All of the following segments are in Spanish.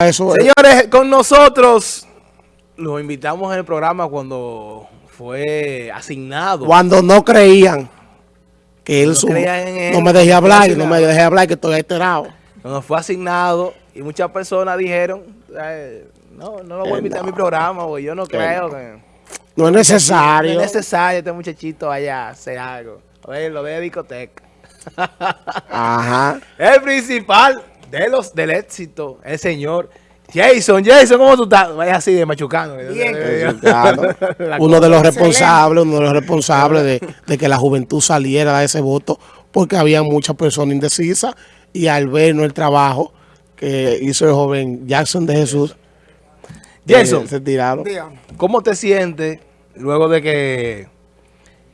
Eso. Señores, con nosotros los invitamos en el programa cuando fue asignado. Cuando no creían que él, No su- él, no me dejé hablar, no me dejé hablar que estoy alterado. Cuando fue asignado y muchas personas dijeron, no, no lo voy a invitar a no. mi programa, porque yo no creo que... No es No necesario. es necesario este muchachito vaya a hacer algo. A ver, lo ve de discoteca. Ajá. El principal de los del éxito, el señor Jason. Jason, ¿cómo tú estás? Vaya así de machucano. Bien. Uno de los responsables, uno de los responsables de, de que la juventud saliera de ese voto, porque había muchas personas indecisas y al ver ¿no? el trabajo que hizo el joven Jackson de Jesús, Jason. eh, se tiraron. ¿Cómo te sientes luego de que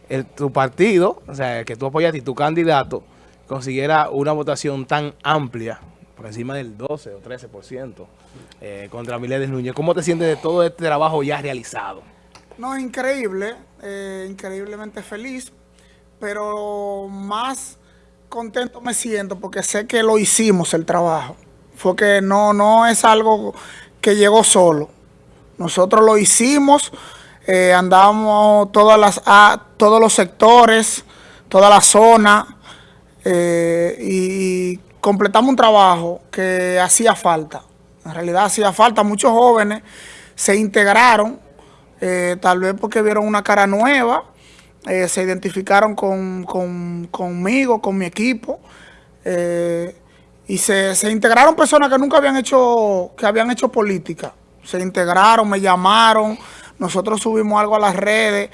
el- tu partido, o sea, que tú apoyaste y tu candidato consiguiera una votación tan amplia, por encima del 12 o 13%, eh, contra Miledes Núñez? ¿Cómo te sientes de todo este trabajo ya realizado? No, increíble, eh, increíblemente feliz, pero más contento me siento porque sé que lo hicimos el trabajo. Fue que no, no es algo que llegó solo. Nosotros lo hicimos, eh, andamos todas las, a- todos los sectores, toda la zona, eh, y completamos un trabajo que hacía falta. En realidad hacía falta. Muchos jóvenes se integraron, eh, tal vez porque vieron una cara nueva, eh, se identificaron con, con- conmigo, con mi equipo, eh, y se, se integraron personas que nunca habían hecho, que habían hecho política. Se integraron, me llamaron, nosotros subimos algo a las redes,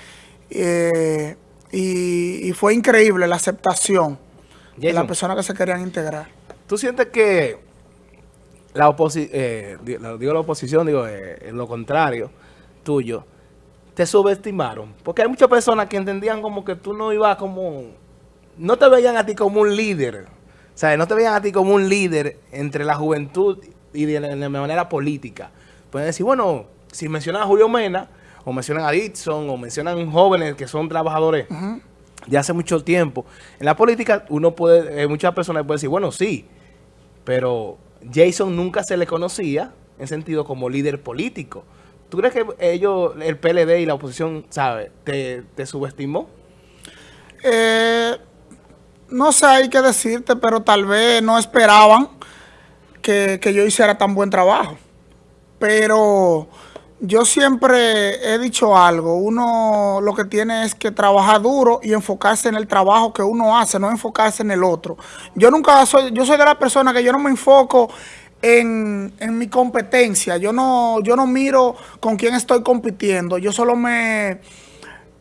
y, y fue increíble la aceptación de las personas que se querían integrar. ¿Tú sientes que la oposición, digo la oposición, digo eh, lo contrario tuyo, te subestimaron? Porque hay muchas personas que entendían como que tú no ibas como, no te veían a ti como un líder, o sea, no te veían a ti como un líder entre la juventud y de, de manera política. Pueden decir, bueno, si mencionan a Julio Mena, o mencionan a Dixon, o mencionan jóvenes que son trabajadores de hace mucho tiempo. En la política, uno puede, eh, muchas personas pueden decir, bueno, sí, pero Jason nunca se le conocía en sentido como líder político. ¿Tú crees que ellos, el PLD y la oposición, sabe, te, subestimó? Eh, no sé, hay que decirte, pero tal vez no esperaban que yo hiciera tan buen trabajo. Pero yo siempre he dicho algo, uno lo que tiene es que trabajar duro y enfocarse en el trabajo que uno hace, no enfocarse en el otro. Yo nunca soy, yo soy de la persona que yo no me enfoco en, en mi competencia, yo no, yo no miro con quién estoy compitiendo, yo solo me,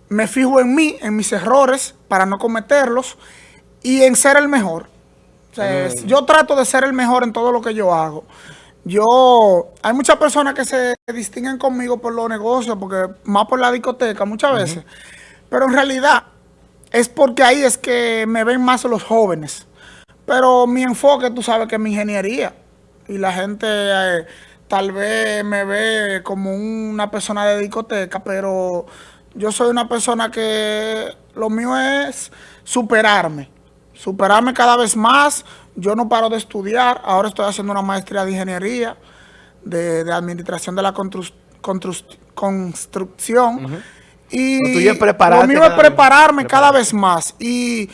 me fijo en mí, en mis errores, para no cometerlos, y en ser el mejor. O sea, es- Yo trato de ser el mejor en todo lo que yo hago. Yo, hay muchas personas que se distinguen conmigo por los negocios, porque más por la discoteca muchas veces, pero en realidad es porque ahí es que me ven más los jóvenes. Pero mi enfoque, tú sabes que es mi ingeniería. Y la gente eh, tal vez me ve como una persona de discoteca, pero yo soy una persona que lo mío es superarme. Superarme cada vez más. Yo no paro de estudiar. Ahora estoy haciendo una maestría de ingeniería, de, de administración de la constru- constru- construcción. Y Lo mío es vez- prepararme cada vez más. Y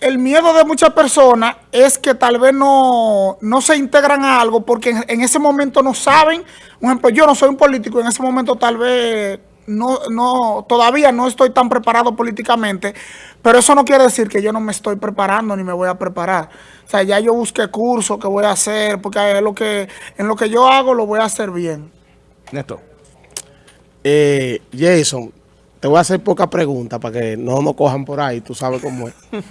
el miedo de muchas personas es que tal vez no, no se integran a algo porque en, en ese momento no saben. Por ejemplo, yo no soy un político, en ese momento tal vez no, no, todavía no estoy tan preparado políticamente, pero eso no quiere decir que yo no me estoy preparando ni me voy a preparar. O sea, ya yo busqué cursos que voy a hacer, porque es lo que, en lo que yo hago lo voy a hacer bien. Néstor. Eh, Jason, te voy a hacer pocas preguntas para que no nos cojan por ahí, tú sabes cómo es.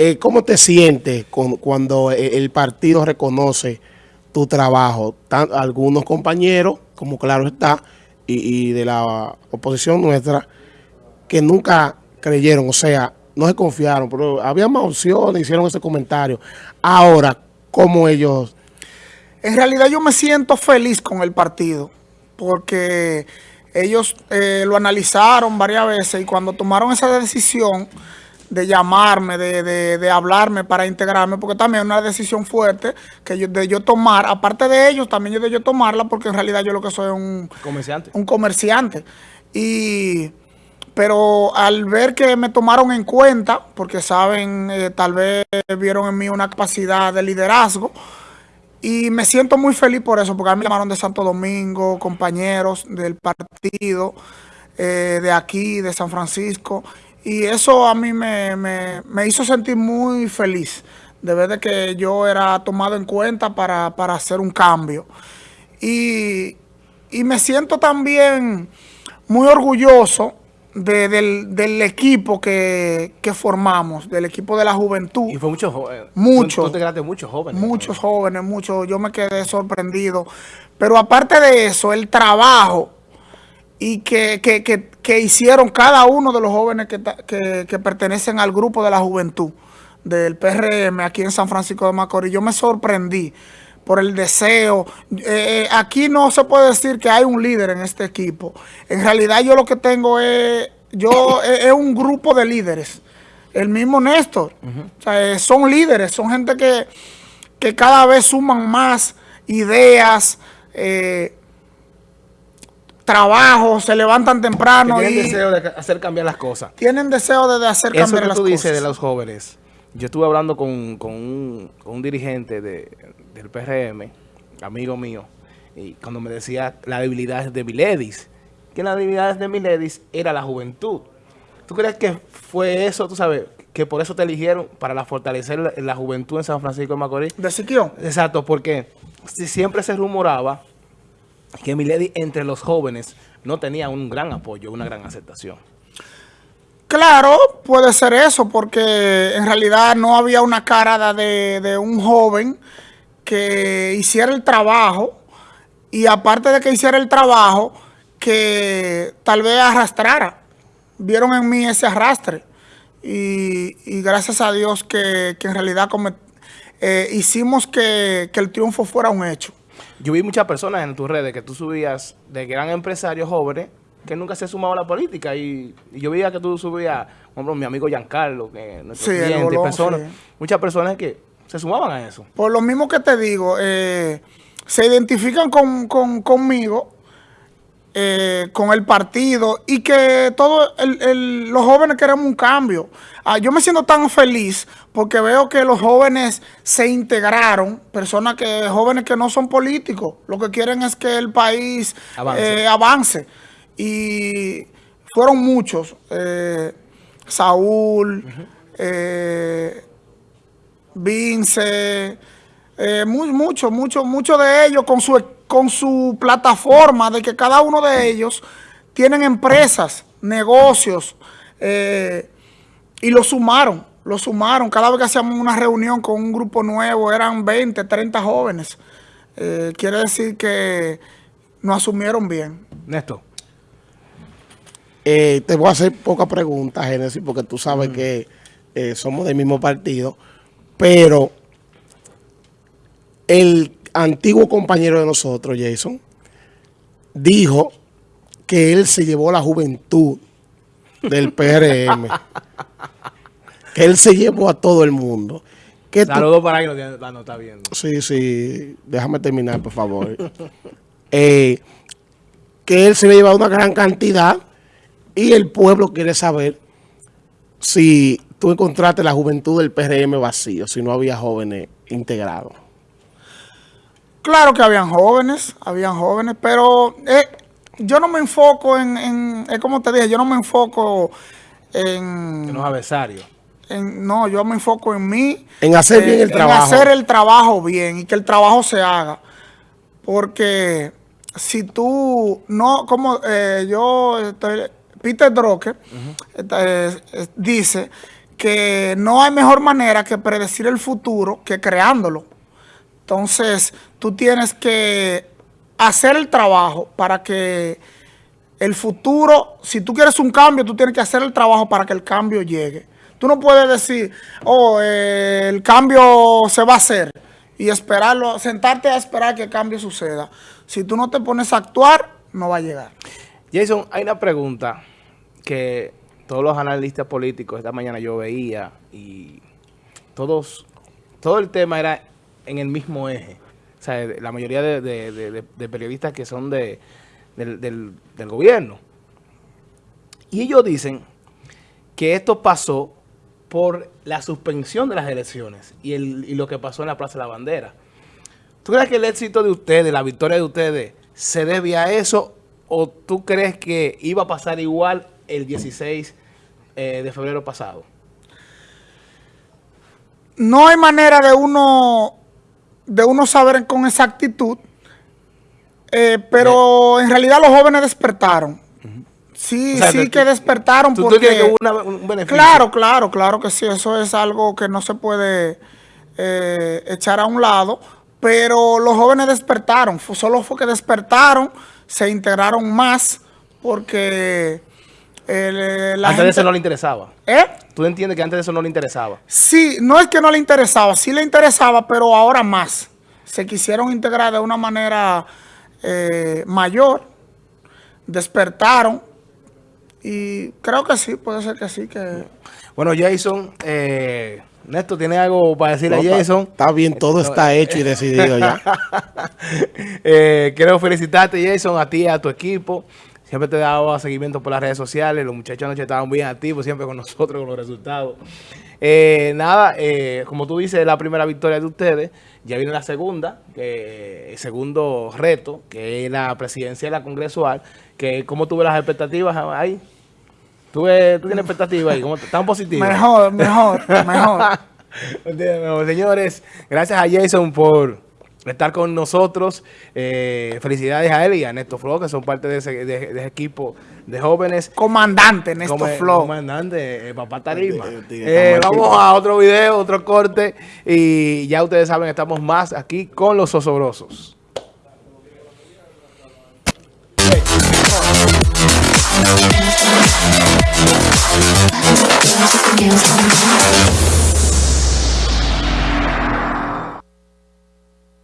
Eh, ¿Cómo te sientes con- cuando eh, el partido reconoce tu trabajo? Tan- algunos compañeros, como claro está, y, de la oposición nuestra, que nunca creyeron, o sea, no se confiaron, pero había más opciones, hicieron ese comentario. Ahora, ¿cómo ellos En realidad yo me siento feliz con el partido porque ellos eh, lo analizaron varias veces y cuando tomaron esa decisión de llamarme, de, de, de, hablarme para integrarme, porque también es una decisión fuerte que yo, de yo tomar, aparte de ellos, también yo de yo tomarla, porque en realidad yo lo que soy es un comerciante. Un comerciante. Y, pero al ver que me tomaron en cuenta, porque saben, eh, tal vez vieron en mí una capacidad de liderazgo, y me siento muy feliz por eso, porque a mí me llamaron de Santo Domingo, compañeros del partido, eh, de aquí, de San Francisco, y eso a mí me, me, me, hizo sentir muy feliz, de ver de que yo era tomado en cuenta para, para hacer un cambio. Y, y, me siento también muy orgulloso de, del, del, equipo que, que, formamos, del equipo de la juventud. Y fue mucho joven. Mucho. Tú te quedaste muchos jóvenes. Muchos ¿no? jóvenes, muchos. Yo me quedé sorprendido. Pero aparte de eso, el trabajo y que, que, que, que, hicieron cada uno de los jóvenes que, que, pertenecen al grupo de la juventud del PRM aquí en San Francisco de Macorís. Yo me sorprendí por el deseo. Eh, aquí no se puede decir que hay un líder en este equipo. En realidad yo lo que tengo es, yo, es, un grupo de líderes. El mismo Néstor. Uh -huh. o sea, son líderes, son gente que, que cada vez suman más ideas, eh, trabajo, se levantan temprano. Que tienen y deseo de hacer cambiar las cosas. Tienen deseo de, hacer Eso cambiar que las tú cosas. dices de los jóvenes. Yo estuve hablando con, con, un, con un, dirigente de, del PRM, amigo mío, y cuando me decía la debilidad de Miledis, que la debilidad de Miledis era la juventud. ¿Tú crees que fue eso, tú sabes, que por eso te eligieron para la fortalecer la, la juventud en San Francisco de Macorís? ¿De Siquio? Exacto, porque siempre se rumoraba que Milady entre los jóvenes no tenía un gran apoyo, una gran aceptación. Claro, puede ser eso, porque en realidad no había una cara de, de, un joven que hiciera el trabajo y aparte de que hiciera el trabajo, que tal vez arrastrara. Vieron en mí ese arrastre y, gracias a Dios que, que en realidad eh, hicimos que, que el triunfo fuera un hecho. Yo vi muchas personas en tus redes que tú subías de gran empresarios jóvenes que nunca se sumaba a la política y, y yo veía que tú subías, por ejemplo, mi amigo Giancarlo, que nuestro sí, cliente, Bolón, personas, sí. muchas personas que se sumaban a eso. Por lo mismo que te digo, eh, se identifican con, con, conmigo, eh, con el partido y que todos los jóvenes queremos un cambio. Ah, yo me siento tan feliz porque veo que los jóvenes se integraron, personas que jóvenes que no son políticos, lo que quieren es que el país avance. Eh, avance. Y fueron muchos, eh, Saúl, uh -huh. Vince, muy, muchos, muchos, muchos de ellos con su con su plataforma de que cada uno de ellos tienen empresas, negocios, eh, y lo sumaron, lo sumaron. Cada vez que hacíamos una reunión con un grupo nuevo, eran 20, 30 jóvenes. Eh, quiere decir que nos asumieron bien. Néstor. Eh, te voy a hacer pocas preguntas, Génesis, porque tú sabes mm. que eh, somos del mismo partido, pero el antiguo compañero de nosotros, Jason, dijo que él se llevó la juventud del PRM. que él se llevó a todo el mundo. Saludos para que no, no está viendo. Sí, sí. Déjame terminar, por favor. eh, que él se había llevado una gran cantidad y el pueblo quiere saber si tú encontraste la juventud del PRM vacío, si no había jóvenes integrados. Claro que habían jóvenes, habían jóvenes, pero eh, yo no me enfoco en, en es como te dije, yo no me enfoco en... En los adversarios. En, no, yo me enfoco en mí. En hacer eh, bien el trabajo. En hacer el trabajo bien y que el trabajo se haga. Porque si tú no, como eh, yo, estoy, Peter Drucker uh -huh. dice que no hay mejor manera que predecir el futuro que creándolo. Entonces, tú tienes que hacer el trabajo para que el futuro, si tú quieres un cambio, tú tienes que hacer el trabajo para que el cambio llegue. Tú no puedes decir, oh, eh, el cambio se va a hacer y esperarlo, sentarte a esperar que el cambio suceda. Si tú no te pones a actuar, no va a llegar. Jason, hay una pregunta que todos los analistas políticos, esta mañana yo veía y todos, todo el tema era en el mismo eje. O sea, la mayoría de, periodistas que son de, del, del- del gobierno. Y ellos dicen que esto pasó por la suspensión de las elecciones y, el, y lo que pasó en la Plaza de la Bandera. ¿Tú crees que el éxito de ustedes, la victoria de ustedes, se debe a eso o tú crees que iba a pasar igual el 16 eh, de febrero pasado? no hay manera de uno de uno saber con exactitud, eh, pero en realidad los jóvenes despertaron. Sí, O sea, sí tú- que despertaron ¿Tú, tú porque... que una- un beneficio? Claro, claro, claro que sí, eso es algo que no se puede eh, echar a un lado, pero los jóvenes despertaron, solo fue que despertaron, se integraron más porque eh, la Antes de eso no le interesaba. ¿Eh? ¿Tú entiendes que antes de eso no le interesaba? Sí, no es que no le interesaba, sí le interesaba, pero ahora más. Se quisieron integrar de una manera eh, mayor, despertaron y creo que sí, puede ser que sí, que... Bueno, Jason, eh, Néstor, ¿tiene algo para decirle No, a está- Jason? Está bien, todo está hecho y decidido ya. Eh, quiero felicitarte, Jason, a ti y a tu equipo. Siempre te he dado seguimiento por las redes sociales. Los muchachos anoche estaban bien activos, siempre con nosotros, con los resultados. Eh, nada, eh, como tú dices, es la primera victoria de ustedes. Ya viene la segunda, que, el segundo reto, que es la presidencia de la congresual. Que, ¿Cómo tuve las expectativas ahí? ¿Tú, ves- tú tienes expectativas ahí? ¿Cómo, ¿Están positivas? Mejor, mejor, mejor. Señores, gracias a Jason por estar con nosotros. Eh, felicidades a él y a Néstor Flo, que son parte de ese, de- de ese equipo de jóvenes. Comandante Néstor Como- Flow. Comandante, eh, papá Tarima. Eh, vamos a otro video, otro corte. Y ya ustedes saben, estamos más aquí con los osobrosos.